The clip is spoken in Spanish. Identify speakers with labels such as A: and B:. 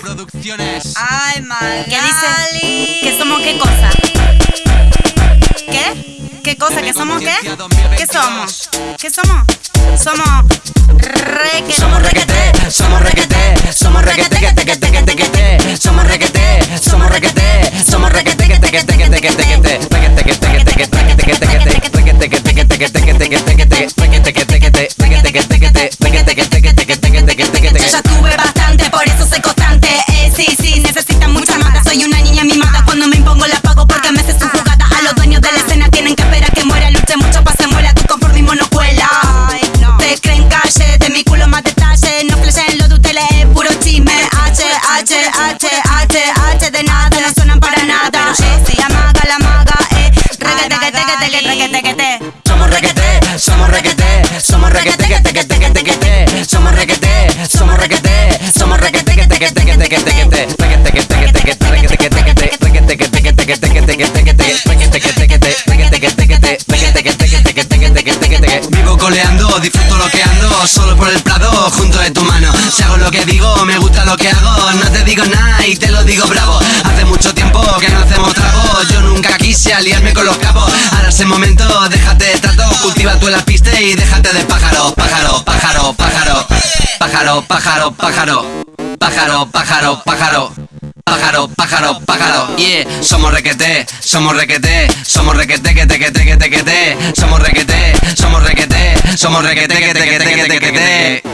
A: Producciones.
B: Ay, Magali.
C: ¿Qué dice? ¿Que somos qué cosa? ¿Qué? ¿Qué cosa? ¿Que somos qué? ¿Qué somos? ¿Qué somos? Somos requete.
D: Somos requete, somos requete, somos requete, que te que te que te que te. Somos requete, somos requete, somos requete, que te que te que te que te que te. Requete que te que te que te que te que te que te. Requete que te que te que te que te que te que te. Requete que te que te, requete que te que te, requete que te que te que te que te que te que te.
C: H, H, de nada, no suenan para nada. Eh, la maga, la maga, eh. Reguete, que te, que te, que.
D: Somos requete, somos requete, somos requete, que te que te que te. Somos requete, somos requete, somos requete, que te que te que te que te que te. Requete que te que te que te requete que te que te. Requete que te que te que te que te que te que te. Requete que te que te, requete que te que te, requete que te que te que te que te que te.
A: Vivo coleando, disfruto lo que ando Solo por el prado, junto de tu mano Si hago lo que digo, me gusta lo que hago y te lo digo bravo. Hace mucho tiempo que no hacemos trago. Yo nunca quise aliarme con los cabos. Ahora es el momento, déjate de trato. Cultiva tú la pista y déjate de pájaro Pájaro, pájaro, pájaro. Pájaro, pájaro, pájaro. Pájaro, pájaro, pájaro. Pájaro, pájaro, pájaro, yeah. Somos requete, somos requete. Somos requete, que te, que te, que te, que te. Somos requete, somos requete. Somos requete, que te, que te, que te, que te